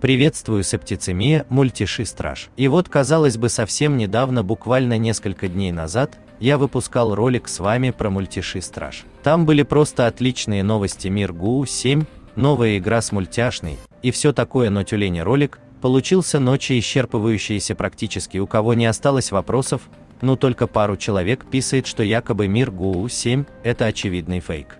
Приветствую септицемия мультиши страж. И вот казалось бы совсем недавно, буквально несколько дней назад, я выпускал ролик с вами про мультиши страж. Там были просто отличные новости мир ГУ 7, новая игра с мультяшной и все такое, но тюлени ролик получился ночи исчерпывающийся практически у кого не осталось вопросов, но только пару человек писает, что якобы мир ГУ 7 это очевидный фейк.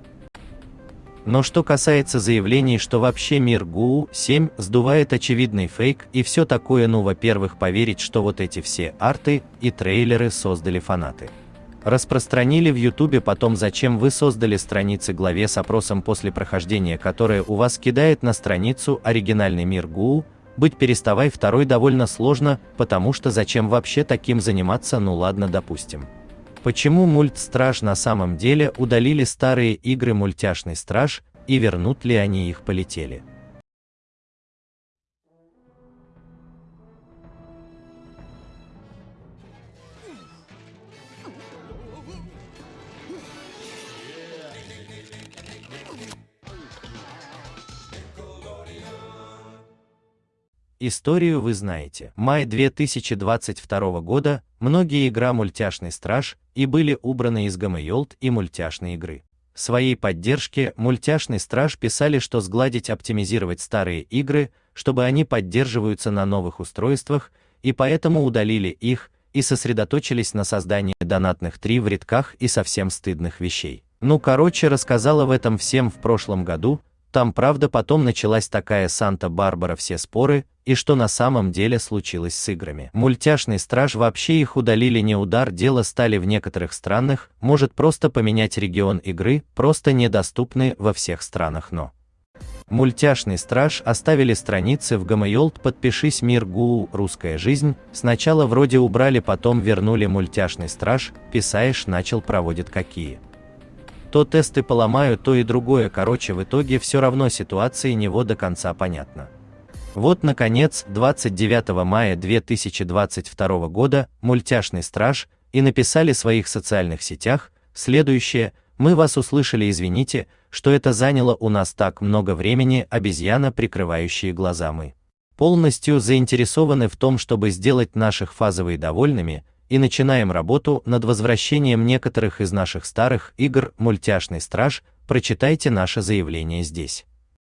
Но что касается заявлений, что вообще мир ГУ-7 сдувает очевидный фейк и все такое, ну во-первых поверить, что вот эти все арты и трейлеры создали фанаты. Распространили в ютубе потом зачем вы создали страницы главе с опросом после прохождения, которая у вас кидает на страницу оригинальный мир ГУ, быть переставай второй довольно сложно, потому что зачем вообще таким заниматься, ну ладно допустим. Почему мультстраж на самом деле удалили старые игры мультяшный страж и вернут ли они их полетели? Историю вы знаете. Май 2022 года многие игра «Мультяшный страж» и были убраны из Гамайолт и мультяшной игры. В своей поддержке «Мультяшный страж» писали, что сгладить оптимизировать старые игры, чтобы они поддерживаются на новых устройствах, и поэтому удалили их и сосредоточились на создании донатных три в рядках и совсем стыдных вещей. Ну короче, рассказала в этом всем в прошлом году, там правда потом началась такая Санта-Барбара все споры, и что на самом деле случилось с играми. Мультяшный страж вообще их удалили не удар, дело стали в некоторых странах, может просто поменять регион игры, просто недоступны во всех странах, но Мультяшный страж оставили страницы в Гамайолт подпишись мир ГУ русская жизнь, сначала вроде убрали, потом вернули мультяшный страж, писаешь начал проводит какие. То тесты поломаю, то и другое, короче в итоге все равно ситуации него до конца понятно. Вот наконец, 29 мая 2022 года мультяшный страж и написали в своих социальных сетях следующее: мы вас услышали, извините, что это заняло у нас так много времени, обезьяна, прикрывающие глаза мы. Полностью заинтересованы в том, чтобы сделать наших фазовые довольными, и начинаем работу над возвращением некоторых из наших старых игр Мультяшный страж. Прочитайте наше заявление здесь.